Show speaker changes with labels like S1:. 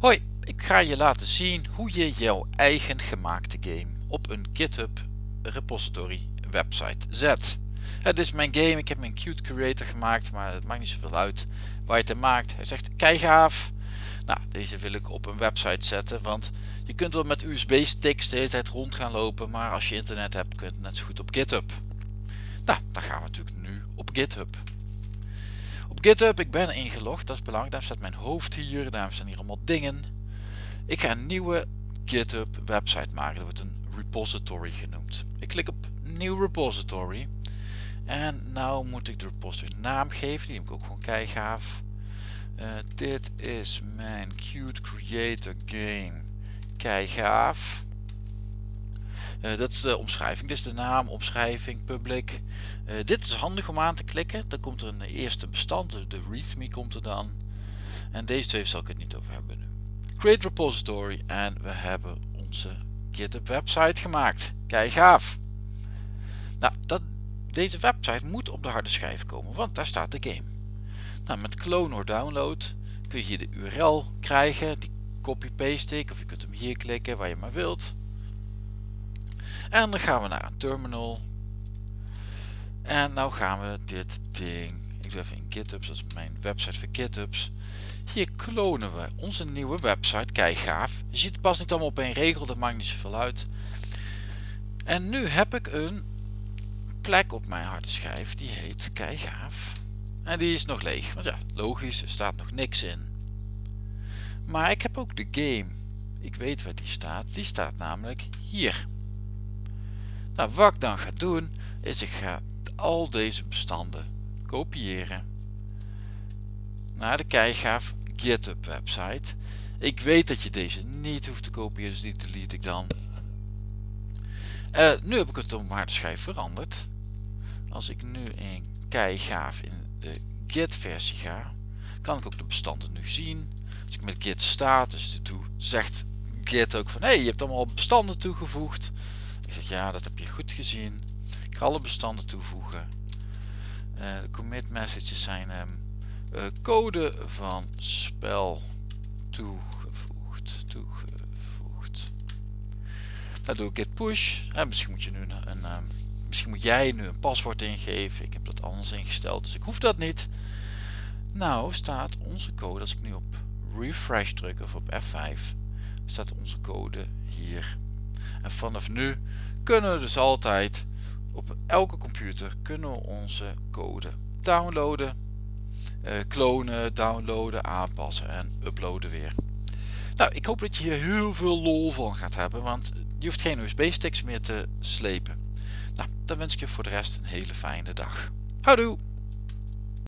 S1: Hoi, ik ga je laten zien hoe je jouw eigen gemaakte game op een GitHub repository website zet. Het is mijn game, ik heb mijn Qt Creator gemaakt, maar het maakt niet zoveel uit waar je het maakt. Hij zegt kei gaaf. Nou, deze wil ik op een website zetten, want je kunt wel met USB sticks de hele tijd rond gaan lopen, maar als je internet hebt kun je het net zo goed op GitHub. Nou, dan gaan we natuurlijk nu op GitHub. GitHub, ik ben ingelogd, dat is belangrijk. Daar staat mijn hoofd hier, daar staan hier allemaal dingen. Ik ga een nieuwe GitHub website maken. Dat wordt een repository genoemd. Ik klik op nieuw repository. En nou moet ik de repository naam geven. Die heb ik ook gewoon kei gaaf. Uh, dit is mijn Qt Creator Game. Kei gaaf. Uh, dat is de omschrijving. Dit is de naam, omschrijving, public. Uh, dit is handig om aan te klikken. Dan komt er een eerste bestand, de readme komt er dan. En deze twee zal ik het niet over hebben nu. Create repository en we hebben onze GitHub website gemaakt. Kijk gaaf. Nou, dat, deze website moet op de harde schijf komen, want daar staat de game. Nou, met clone or download kun je hier de URL krijgen. Die copy-paste ik, of je kunt hem hier klikken waar je maar wilt. En dan gaan we naar een terminal. En nou gaan we dit ding, ik doe even in GitHub, dat is mijn website voor GitHubs. Hier klonen we onze nieuwe website, kijk gaaf. Je ziet pas niet allemaal op één regel, dat maakt niet zoveel uit. En nu heb ik een plek op mijn harde schijf, die heet kijk gaaf. En die is nog leeg, want ja, logisch, er staat nog niks in. Maar ik heb ook de game. Ik weet waar die staat, die staat namelijk hier. Nou, wat ik dan ga doen, is ik ga al deze bestanden kopiëren naar de keigaaf GitHub website. Ik weet dat je deze niet hoeft te kopiëren, dus die delete ik dan. Uh, nu heb ik het op schijf veranderd. Als ik nu in keigaaf in de git versie ga, kan ik ook de bestanden nu zien. Als ik met git status doe, zegt git ook van hé, hey, je hebt allemaal bestanden toegevoegd. Ik zeg ja, dat heb je goed gezien. Ik ga alle bestanden toevoegen. Uh, de commit messages zijn um, code van spel toegevoegd. toegevoegd. Dan doe ik git push. Misschien moet je nu een, um, misschien moet jij nu een paswoord ingeven. Ik heb dat anders ingesteld, dus ik hoef dat niet. Nou staat onze code, als ik nu op refresh druk of op F5, staat onze code hier. En vanaf nu kunnen we dus altijd op elke computer kunnen we onze code downloaden, uh, klonen, downloaden, aanpassen en uploaden weer. Nou, ik hoop dat je hier heel veel lol van gaat hebben, want je hoeft geen USB sticks meer te slepen. Nou, dan wens ik je voor de rest een hele fijne dag. Houdoe!